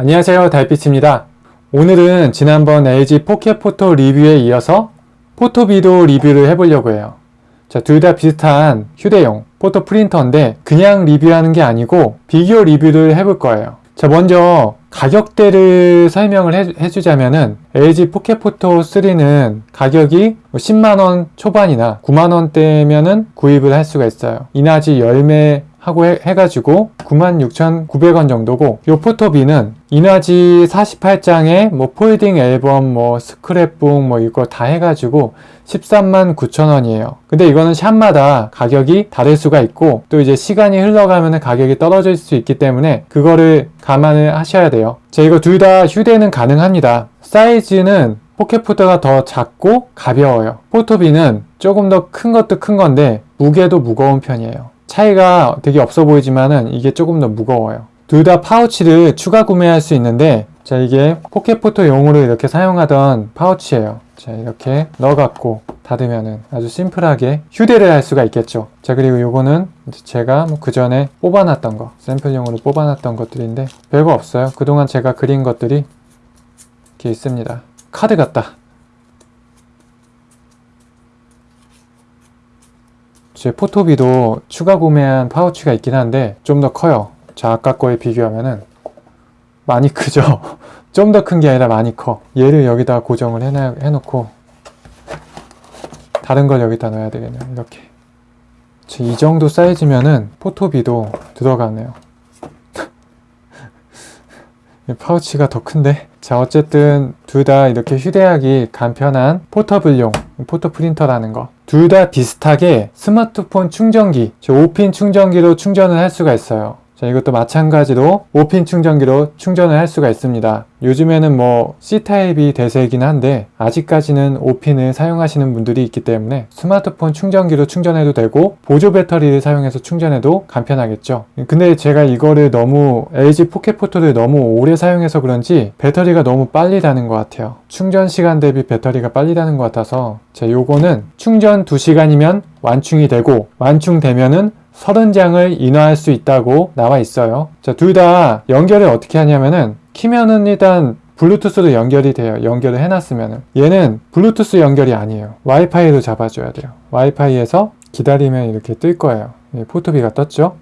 안녕하세요 달빛입니다. 오늘은 지난번 LG 포켓포토 리뷰에 이어서 포토비도 리뷰를 해보려고 해요. 둘 다 비슷한 휴대용 photo 프린터인데 그냥 리뷰하는 게 아니고 비교 리뷰를 해볼 거예요. 자 먼저 가격대를 설명을 해, 해주자면은 LG 포켓포토 3는 가격이 10만원 초반이나 9만원대면은 구입을 할 수가 있어요. 인화지 열 매 하고 해, 해가지고 96,900원 정도고 요 포토비는 인화지 48장에 뭐 folding 앨범 뭐 스크랩북 뭐 이거 다 해가지고 13만 9천원이에요. 근데 이거는 샵마다 가격이 다를 수가 있고 또 이제 시간이 흘러가면 가격이 떨어질 수 있기 때문에 그거를 감안을 하셔야 돼요. 자 이거 둘 다 휴대는 가능합니다. 사이즈는 포켓포토가 더 작고 가벼워요. 포토비는 조금 더 큰 것도 큰 건데 무게도 무거운 편이에요 차이가 되게 없어 보이지만은 이게 조금 더 무거워요. 둘 다 파우치를 추가 구매할 수 있는데 자 이게 포켓포토용으로 이렇게 사용하던 파우치예요. 자 이렇게 넣어갖고 닫으면은 아주 심플하게 휴대를 할 수가 있겠죠. 자 그리고 요거는 제가 뭐 그 전에 뽑아놨던 거 샘플용으로 뽑아놨던 것들인데 별거 없어요. 그동안 제가 그린 것들이 이렇게 있습니다. 카드 같다 제 포토비도 추가 구매한 파우치가 있긴 한데 좀 더 커요. 자 아까 거에 비교하면은. 많이 크죠. 좀 더 큰 게 아니라 많이 커. 얘를 여기다 고정을 해놔, 해놓고 다른 걸 여기다 넣어야 되겠네요. 이렇게. 이 정도 사이즈면은 포토비도 들어가네요. 파우치가 더 큰데? 자 어쨌든 둘 다 이렇게 휴대하기 간편한 포터블용 photo 프린터라는 거. 둘 다 비슷하게 스마트폰 충전기 5핀 충전기로 충전을 할 수가 있어요 자 이것도 마찬가지로 5핀 충전기로 충전을 할 수가 있습니다. 요즘에는 뭐 C타입이 대세이긴 한데 아직까지는 5핀을 사용하시는 분들이 있기 때문에 스마트폰 충전기로 충전해도 되고 보조 배터리를 사용해서 충전해도 간편하겠죠. 근데 제가 이거를 너무 LG 포켓포토를 너무 오래 사용해서 그런지 배터리가 너무 빨리 다는 것 같아요. 충전 시간 대비 배터리가 빨리 다는 것 같아서 자 요거는 충전 2시간이면 완충이 되고 완충되면은 30장을 인화할 수 있다고 나와 있어요. 자 둘 다 연결을 어떻게 하냐면은 키면은 일단 블루투스로 연결이 돼요. 연결을 해놨으면은. 얘는 블루투스 연결이 아니에요. 와이파이로 잡아줘야 돼요. 와이파이에서 기다리면 이렇게 뜰 거예요. 포토비가 떴죠?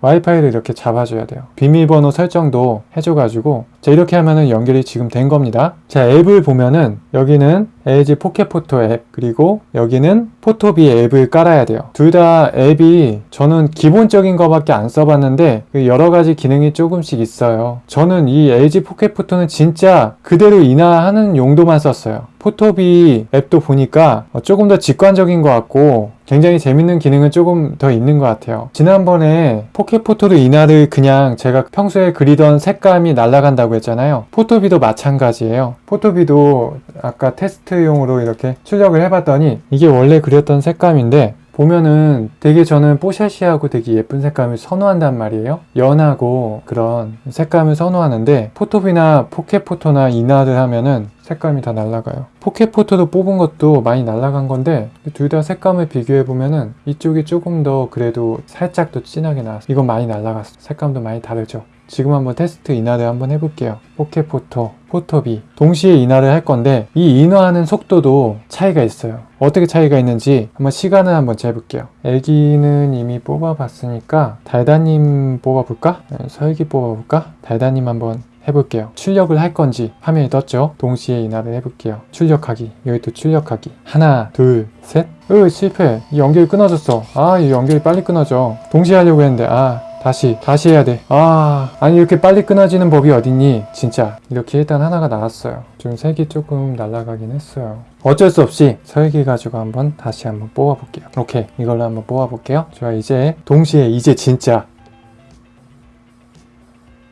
와이파이를 이렇게 잡아줘야 돼요. 비밀번호 설정도 해줘가지고 자 이렇게 하면은 연결이 지금 된 겁니다. 자 앱을 보면은 여기는 LG 포켓포토 앱 그리고 여기는 포토비 앱을 깔아야 돼요. 둘 다 앱이 저는 기본적인 거밖에 안 써봤는데 그 여러가지 기능이 조금씩 있어요. 저는 이 LG 포켓포토는 진짜 그대로 인화하는 용도만 썼어요. 포토비 앱도 보니까 조금 더 직관적인 것 같고 굉장히 재밌는 기능은 조금 더 있는 것 같아요. 지난번에 포켓포토로 인화를 그냥 제가 평소에 그리던 색감이 날아간 다고 했잖아요. 포토비도 마찬가지예요. 포토비도 아까 테스트용으로 이렇게 출력을 해봤더니 이게 원래 그렸던 색감인데 보면은 되게 저는 뽀샤시하고 되게 예쁜 색감을 선호한단 말이에요. 연하고 그런 색감을 선호하는데 포토비나 포켓포토나 인화를 하면은 색감이 다 날라가요. 포켓포토도 뽑은 것도 많이 날라간 건데 둘 다 색감을 비교해 보면은 이쪽이 조금 더 그래도 살짝 더 진하게 나왔어 이건 많이 날라갔어. 색감도 많이 다르죠. 지금 한번 테스트 인화를 한번 해볼게요. 포켓포토, 포토비. 동시에 인화를 할 건데 이 인화하는 속도도 차이가 있어요. 어떻게 차이가 있는지 한번 시간을 한번 재볼게요. 애기는 이미 뽑아봤으니까 달다님 뽑아볼까? 네, 설기 뽑아볼까? 달다님 한번 해볼게요. 출력을 할 건지 화면이 떴죠? 동시에 인화를 해볼게요. 출력하기 여기 또 출력하기. 하나 둘셋. 으 실패. 이 연결이 끊어졌어. 아 이 연결이 빨리 끊어져. 동시에 하려고 했는데 아 다시 다시 해야 돼 아 아니 이렇게 빨리 끊어지는 법이 어딨니? 진짜. 이렇게 일단 하나가 나왔어요. 좀 색이 조금 날아가긴 했어요. 어쩔 수 없이 설기 가지고 한번 다시 한번 뽑아 볼게요. 오케이. 이걸로 한번 뽑아 볼게요. 좋아 이제 동시에 이제 진짜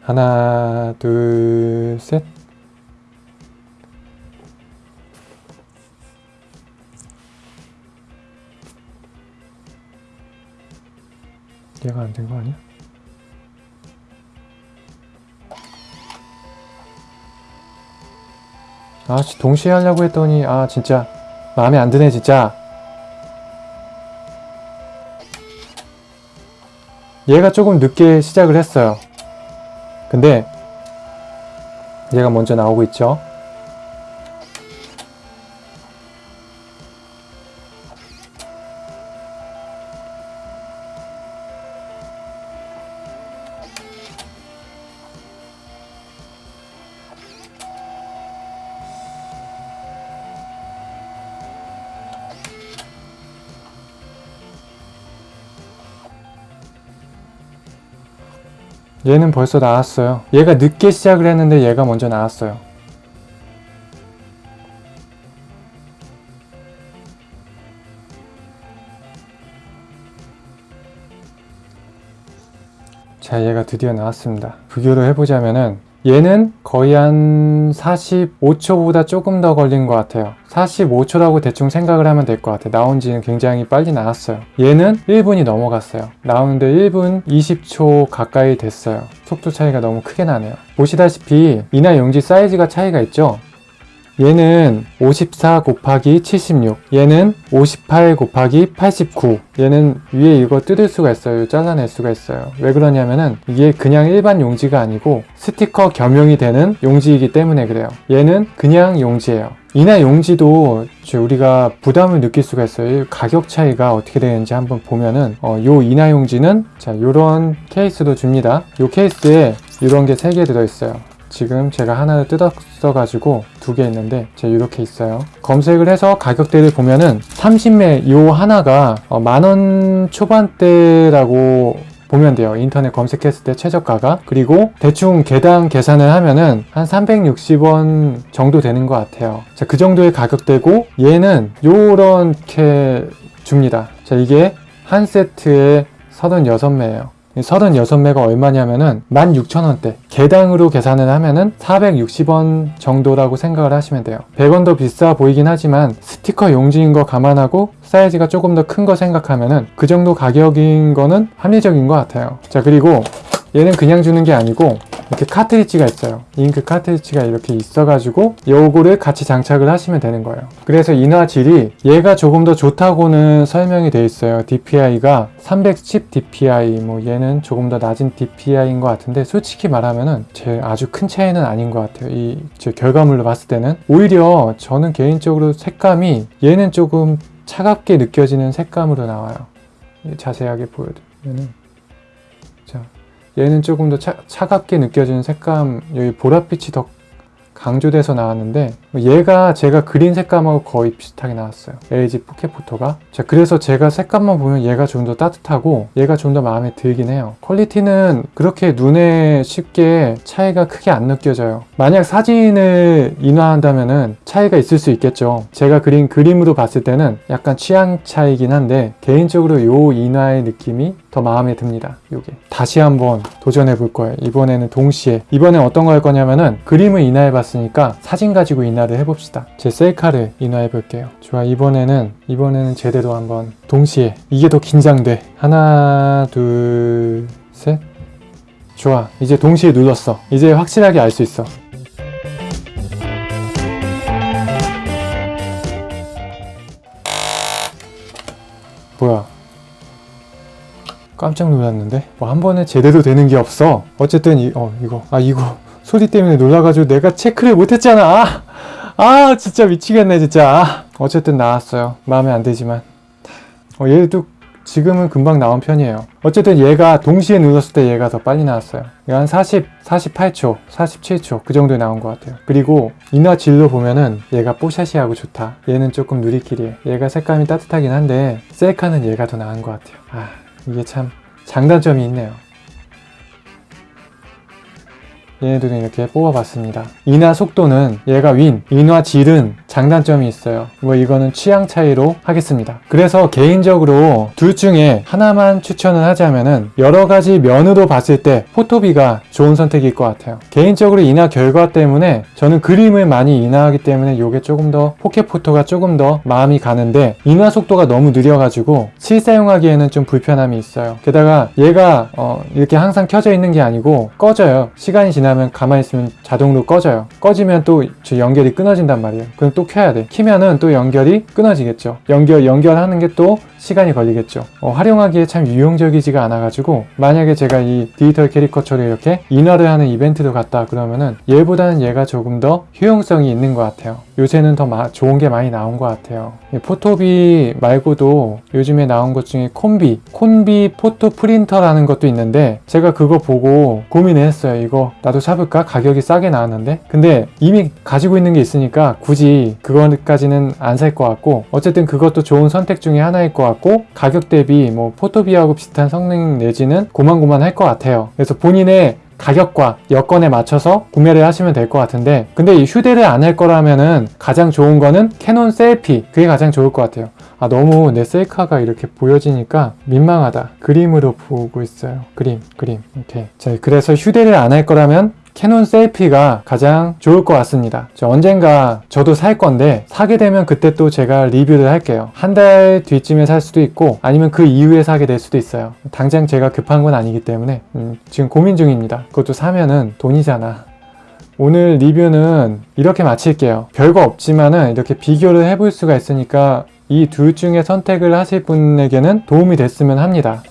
하나 둘 셋. 얘가 안 된 거 아니야? 아 동시에 하려고 했더니 아 진짜 마음에 안 드네 진짜. 얘가 조금 늦게 시작을 했어요 근데 얘가 먼저 나오고 있죠. 얘는 벌써 나왔어요. 얘가 늦게 시작을 했는데 얘가 먼저 나왔어요. 자, 얘가 드디어 나왔습니다. 비교를 해보자면은 얘는 거의 한 45초보다 조금 더 걸린 것 같아요. 45초라고 대충 생각을 하면 될 것 같아요. 나온 지는 굉장히 빨리 나왔어요. 얘는 1분이 넘어갔어요. 나오는데 1분 20초 가까이 됐어요. 속도 차이가 너무 크게 나네요. 보시다시피 이나 용지 사이즈가 차이가 있죠? 얘는 54 곱하기 76 얘는 58 곱하기 89 얘는 위에 이거 뜯을 수가 있어요? 잘라낼 수가 있어요. 왜 그러냐면은 이게 그냥 일반 용지가 아니고 스티커 겸용이 되는 용지이기 때문에 그래요. 얘는 그냥 용지예요. 이나 용지도 우리가 부담을 느낄 수가 있어요. 가격 차이가 어떻게 되는지 한번 보면은 어, 요 이나 용지는 자 요런 케이스도 줍니다. 요 케이스에 이런 게 3개 들어있어요 지금 제가 하나를 뜯었어 가지고 두 개 있는데 제가 이렇게 있어요. 검색을 해서 가격대를 보면은 30매 요 하나가 어, 만원 초반대라고 보면 돼요. 인터넷 검색했을 때 최저가가. 그리고 대충 개당 계산을 하면은 한 360원 정도 되는 것 같아요. 자 그 정도의 가격대고 얘는 요렇게 줍니다. 자 이게 한 세트에 36매예요 36매가 얼마냐면은 16,000원대. 개당으로 계산을 하면은 460원 정도라고 생각을 하시면 돼요. 100원 더 비싸 보이긴 하지만 스티커 용지인 거 감안하고 사이즈가 조금 더 큰 거 생각하면은 그 정도 가격인 거는 합리적인 것 같아요. 자 그리고 얘는 그냥 주는 게 아니고 이렇게 카트리지가 있어요. 잉크 카트리지가 이렇게 있어가지고 요거를 같이 장착을 하시면 되는 거예요. 그래서 인화 질이 얘가 조금 더 좋다고는 설명이 돼 있어요. DPI가 310 DPI 뭐 얘는 조금 더 낮은 DPI인 것 같은데 솔직히 말하면은 제 아주 큰 차이는 아닌 것 같아요. 이 제 결과물로 봤을 때는. 오히려 저는 개인적으로 색감이 얘는 조금 차갑게 느껴지는 색감으로 나와요. 자세하게 보여드리면은. 자 얘는 조금 더 차, 차갑게 느껴지는 색감 여기 보랏빛이 더 강조돼서 나왔는데 얘가 제가 그린 색감하고 거의 비슷하게 나왔어요. LG 포켓포토가. 자 그래서 제가 색감만 보면 얘가 좀 더 따뜻하고 얘가 좀 더 마음에 들긴 해요. 퀄리티는 그렇게 눈에 쉽게 차이가 크게 안 느껴져요. 만약 사진을 인화한다면 은 차이가 있을 수 있겠죠. 제가 그린 그림으로 봤을 때는 약간 취향 차이긴 한데 개인적으로 요 인화의 느낌이 더 마음에 듭니다. 요게 다시 한번 도전해 볼 거예요. 이번에는 동시에. 이번엔 어떤 거 할 거냐면은 그림을 인화해 봤으니까 사진 가지고 인화를 해봅시다. 제 셀카를 인화해 볼게요. 좋아 이번에는 이번에는 제대로 한번 동시에. 이게 더 긴장돼. 하나 둘 셋. 좋아 이제 동시에 눌렀어. 이제 확실하게 알 수 있어. 뭐야 깜짝 놀랐는데? 뭐 한 번에 제대로 되는 게 없어. 어쨌든 이, 어 이거. 아 이거. 소리 때문에 놀라가지고 내가 체크를 못했잖아. 아, 아 진짜 미치겠네 진짜. 아, 어쨌든 나왔어요. 마음에 안 들지만. 어, 얘도 지금은 금방 나온 편이에요. 어쨌든 얘가 동시에 눌렀을 때 얘가 더 빨리 나왔어요. 한 40, 48초, 47초 그 정도에 나온 것 같아요. 그리고 인화 질로 보면은 얘가 뽀샤시하고 좋다. 얘는 조금 누리끼리해. 얘가 색감이 따뜻하긴 한데 셀카는 얘가 더 나은 것 같아요. 아 이게 참 장단점이 있네요 얘네들은 이렇게 뽑아봤습니다. 인화 속도는 얘가 윈, 인화 질은 장단점이 있어요. 뭐 이거는 취향 차이로 하겠습니다. 그래서 개인적으로 둘 중에 하나만 추천을 하자면은 여러 가지 면으로 봤을 때 포토비가 좋은 선택일 것 같아요. 개인적으로 인화 결과 때문에 저는 그림을 많이 인화하기 때문에 이게 조금 더 포켓포토가 조금 더 마음이 가는데 인화 속도가 너무 느려가지고 실사용하기에는 좀 불편함이 있어요. 게다가 얘가 어 이렇게 항상 켜져 있는 게 아니고 꺼져요. 시간이 지나 지나면 가만히 있으면 자동으로 꺼져요. 꺼지면 또 연결이 끊어진단 말이에요. 그럼 또 켜야 돼. 키면은 또 연결이 끊어지겠죠. 연결 연결하는 게 또 시간이 걸리겠죠. 어, 활용하기에 참 유용적이지가 않아 가지고 만약에 제가 이 디지털 캐리커처를 이렇게 인화를 하는 이벤트도 갔다 그러면은 얘보다는 얘가 조금 더 효용성이 있는 것 같아요. 요새는 더 마- 좋은 게 많이 나온 것 같아요. 이 포토비 말고도 요즘에 나온 것 중에 콤비, 콤비 포토 프린터라는 것도 있는데 제가 그거 보고 고민을 했어요. 이거 나도 사볼까? 가격이 싸게 나왔는데. 근데 이미 가지고 있는 게 있으니까 굳이 그거까지는 안 살 것 같고 어쨌든 그것도 좋은 선택 중에 하나일 것 같고 가격 대비 뭐 포토비하고 비슷한 성능 내지는 고만고만할 것 같아요. 그래서 본인의 가격과 여건에 맞춰서 구매를 하시면 될 것 같은데 근데 이 휴대를 안 할 거라면은 가장 좋은 거는 캐논 셀피. 그게 가장 좋을 것 같아요. 아 너무 내 셀카가 이렇게 보여지니까 민망하다. 그림으로 보고 있어요. 그림 그림. 이렇게 자 그래서 휴대를 안 할 거라면 캐논 셀피가 가장 좋을 것 같습니다. 저 언젠가 저도 살 건데 사게 되면 그때 또 제가 리뷰를 할게요. 한 달 뒤쯤에 살 수도 있고 아니면 그 이후에 사게 될 수도 있어요. 당장 제가 급한 건 아니기 때문에 음, 지금 고민 중입니다. 그것도 사면은 돈이잖아. 오늘 리뷰는 이렇게 마칠게요. 별거 없지만은 이렇게 비교를 해볼 수가 있으니까 이 둘 중에 선택을 하실 분에게는 도움이 됐으면 합니다.